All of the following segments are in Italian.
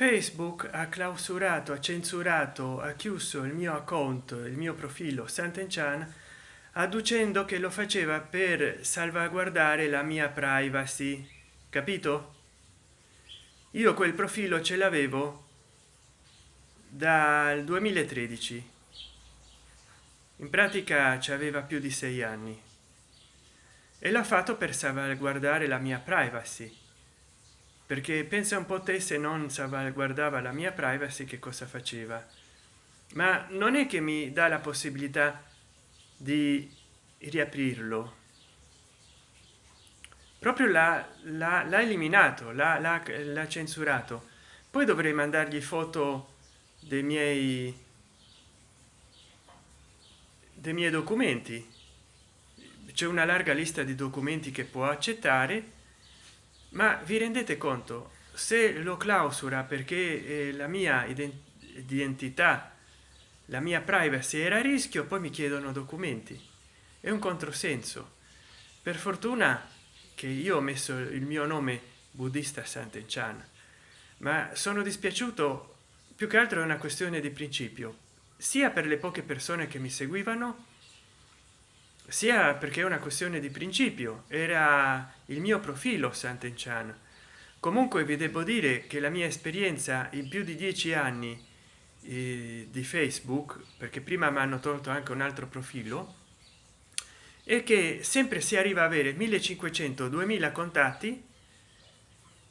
facebook ha clausurato ha censurato ha chiuso il mio account il mio profilo Sant'Enchan adducendo che lo faceva per salvaguardare la mia privacy. Capito? Io quel profilo ce l'avevo dal 2013 in pratica ci aveva più di sei anni. E l'ha fatto per salvaguardare la mia privacy perché pensa un po te se non salvaguardava la mia privacy che cosa faceva. Ma non è che mi dà la possibilità di riaprirlo. Proprio l'ha eliminato l'ha censurato. Poi dovrei mandargli foto dei miei dei miei documenti. C'è una larga lista di documenti che può accettare ma vi rendete conto? Se lo clausura perché eh, la mia identità la mia privacy era a rischio poi mi chiedono documenti. È un controsenso. Per fortuna che io ho messo il mio nome buddista Sant'Enchan ma sono dispiaciuto più che altro è una questione di principio sia per le poche persone che mi seguivano sia perché è una questione di principio. Era il mio profilo Sant'Enchan comunque vi devo dire che la mia esperienza in più di dieci anni eh, di facebook perché prima mi hanno tolto anche un altro profilo è che sempre si arriva a avere 1500 2000 contatti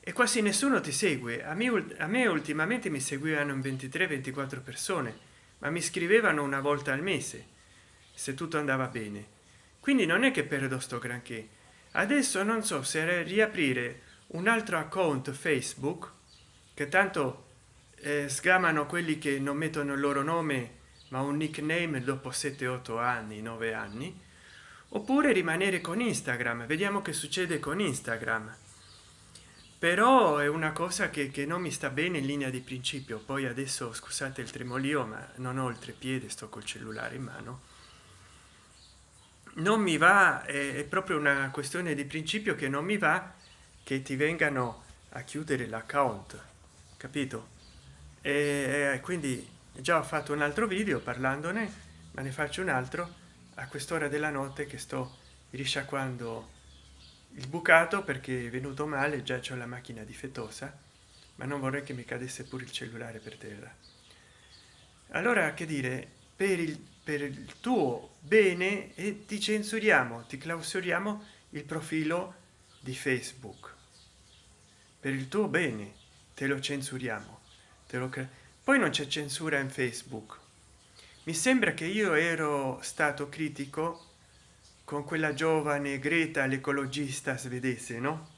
e quasi nessuno ti segue. A me a me ultimamente mi seguivano in 23 24 persone ma mi scrivevano una volta al mese se tutto andava bene quindi non è che perdo sto granché. Adesso non so se riaprire un altro account facebook che tanto eh, sgamano quelli che non mettono il loro nome ma un nickname dopo 7 8 anni 9 anni oppure rimanere con instagram. Vediamo che succede con instagram. Però è una cosa che, che non mi sta bene in linea di principio. Poi adesso scusate il tremolio ma non ho il trepiede sto col cellulare in mano non mi va è proprio una questione di principio che non mi va che ti vengano a chiudere l'account capito? E quindi già ho fatto un altro video parlandone ma ne faccio un altro a quest'ora della notte che sto risciacquando il bucato perché è venuto male già c'è la macchina difettosa ma non vorrei che mi cadesse pure il cellulare per terra. Allora che dire per il, per il tuo bene e ti censuriamo ti clausuriamo il profilo di facebook. Per il tuo bene te lo censuriamo te lo poi non c'è censura in facebook. Mi sembra che io ero stato critico con quella giovane greta l'ecologista svedese no?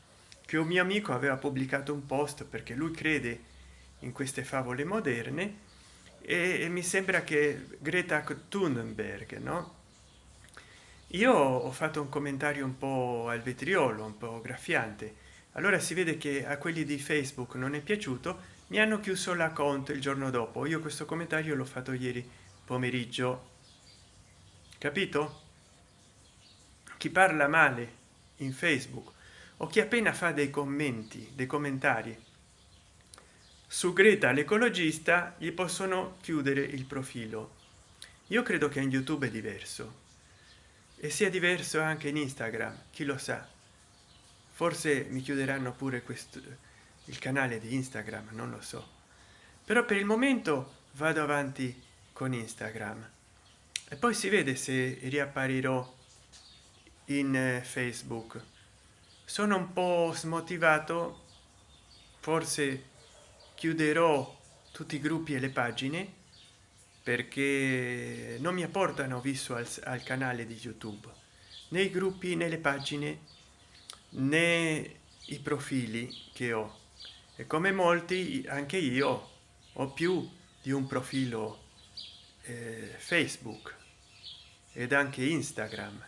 Che un mio amico aveva pubblicato un post perché lui crede in queste favole moderne e, mi sembra che greta thunberg no? Io ho fatto un commentario un po al vetriolo un po graffiante. Allora si vede che a quelli di facebook non è piaciuto mi hanno chiuso la conto il giorno dopo. Io questo commentario l'ho fatto ieri pomeriggio. Capito? Chi parla male in facebook o chi appena fa dei commenti dei commentari su greta l'ecologista gli possono chiudere il profilo. Io credo che in youtube è diverso. E sia diverso anche in instagram chi lo sa. Forse mi chiuderanno pure questo il canale di instagram non lo so. Però per il momento vado avanti con instagram. E poi si vede se riapparirò in eh, facebook. Sono un po smotivato forse chiuderò tutti i gruppi e le pagine perché non mi apportano visuals al canale di youtube nei gruppi nelle pagine né i profili che ho. E come molti anche io ho più di un profilo eh, facebook ed anche instagram.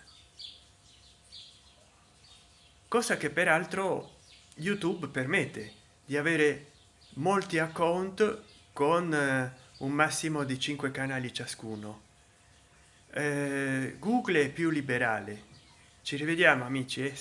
Cosa che peraltro youtube permette di avere molti account con eh, un massimo di 5 canali ciascuno eh, google è più liberale ci rivediamo amici eh?